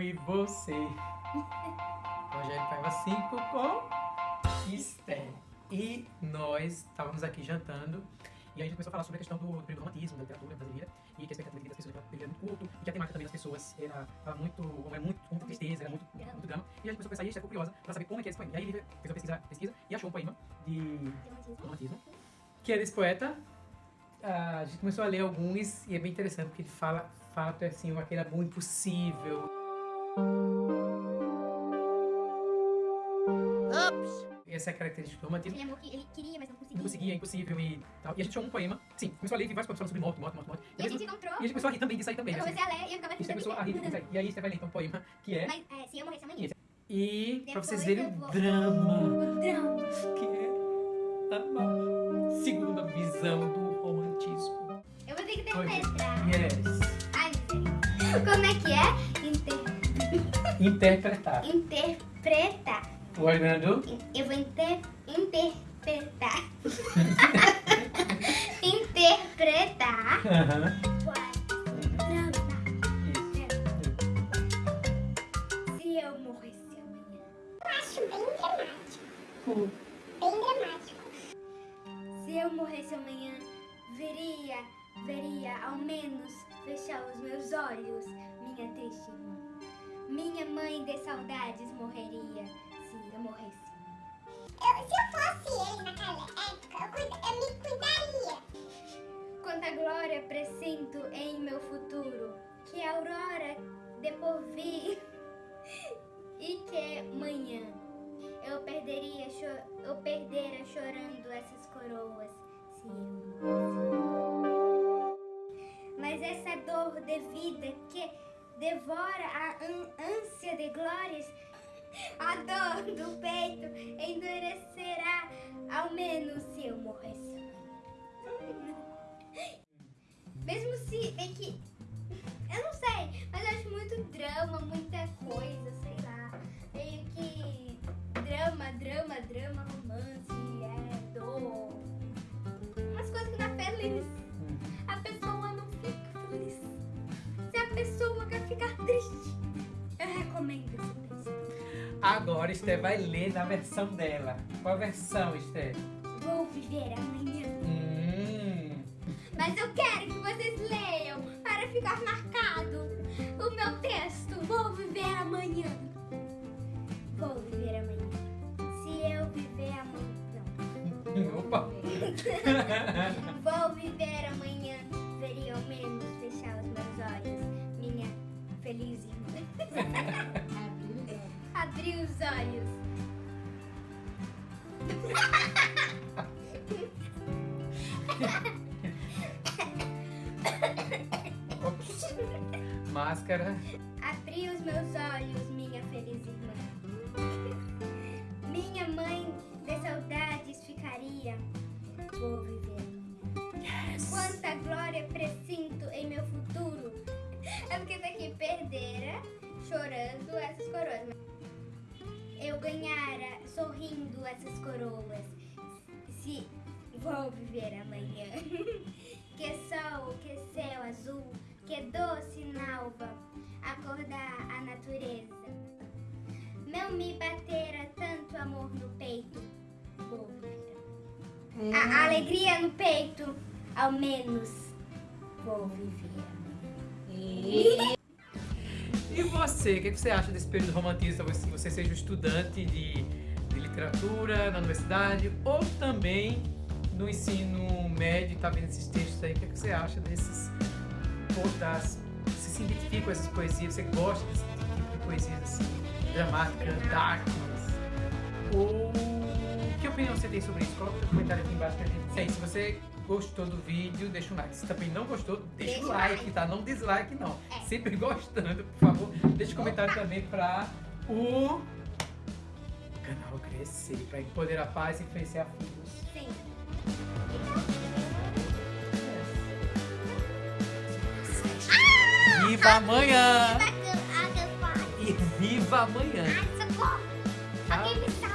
e você. Rogério Paiva 5 com Esther. E nós estávamos aqui jantando e a gente começou a falar sobre a questão do, do romantismo, da literatura brasileira, e que a expectativa das pessoas era muito curto, e que a temática também das pessoas era, era muito, era muito, muita tristeza, era muito, muito drama. E a gente começou a pensar, e a gente ficou curiosa para saber como é que é esse poema. E aí a gente fez uma pesquisa, pesquisa e achou um poema de romantismo, que é desse poeta. Ah, a gente começou a ler alguns e é bem interessante porque ele fala, fala assim, aquele amor impossível. Essa é a característica do romantismo. Ele, amor que ele queria, mas não conseguia. Não conseguia, é impossível e tal. E a gente achou um poema, sim, começou a ler, vi vários poemas falando sobre morte, morte, morte, morte. E a gente encontrou. E a gente começou a rir também disso aí também. Eu assim. comecei a ler e eu ficava E você começou a rir disso aí. E aí você vai ler então um poema que é... Mas é, se eu morresse amanhã. E pra vocês Depois verem o drama O drama. que é a segunda visão do romantismo. Eu vou ter que interpretar. Yes. Ai. Como é que é? Inter... Interpretar. Interpretar. Guardando. Eu vou inter... interpretar. interpretar. Drama. Isso. Se eu morresse amanhã. acho bem dramático. Bem dramático. Se eu morresse amanhã, veria, veria ao menos fechar os meus olhos, minha triste irmã. Minha mãe de saudades morreria glória presinto em meu futuro, que a aurora de porvir e que manhã eu perderia, eu perdera chorando essas coroas se eu. Mas essa dor de vida que devora a ân- ânsia de glórias, a dor do peito endurecerá ao menos se eu morresse. Mesmo se bem que. Eu não sei, mas eu acho muito drama, muita coisa, sei lá. Meio que. Drama, drama, drama, romance, é dor. Umas coisas que não é feliz. A pessoa não fica feliz. Se a pessoa quer ficar triste, eu recomendo esse texto. Agora Esther vai ler na versão dela. Qual a versão, Esther? Vou viver amanhã. Hum. Mas eu quero que vocês leiam para ficar marcado o meu texto. Vou viver amanhã. Vou viver amanhã. Se eu viver amanhã. Opa. Não. Vou viver amanhã. Veria ao menos fechar os meus olhos. Minha feliz irmã. Abrir os olhos. Máscara. Abri os meus olhos, minha feliz irmã. Minha mãe de saudades ficaria. Vou viver amanhã. Quanta glória presinto em meu futuro. É porque tá aqui perdera, chorando essas coroas. Eu ganhara sorrindo essas coroas. Se vou viver amanhã. Que sol, que céu azul, que doce nalva, acordar a natureza. Não me batera tanto amor no peito. Vou viver. A, alegria no peito, ao menos, vou viver. E você, o que você acha desse período romantista? Você, você seja um estudante de, de literatura na universidade ou também no ensino médio, tá vendo esses textos aí? O que você acha desses Você se identifica com essas poesias? Você gosta desse tipo de poesias assim, dramáticas, darkness? Ou que opinião você tem sobre isso? Coloca o comentário aqui embaixo pra gente. Sei, se você gostou do vídeo, deixa um like. Se também não gostou, deixa, o o like, tá? Não dislike, não. É. Sempre gostando, por favor. Deixa um comentário também pra o canal crescer, pra empoderar a paz e influenciar filhos. Sim. Viva amanhã! E viva amanhã! Ai, socorro. Alguém me salva.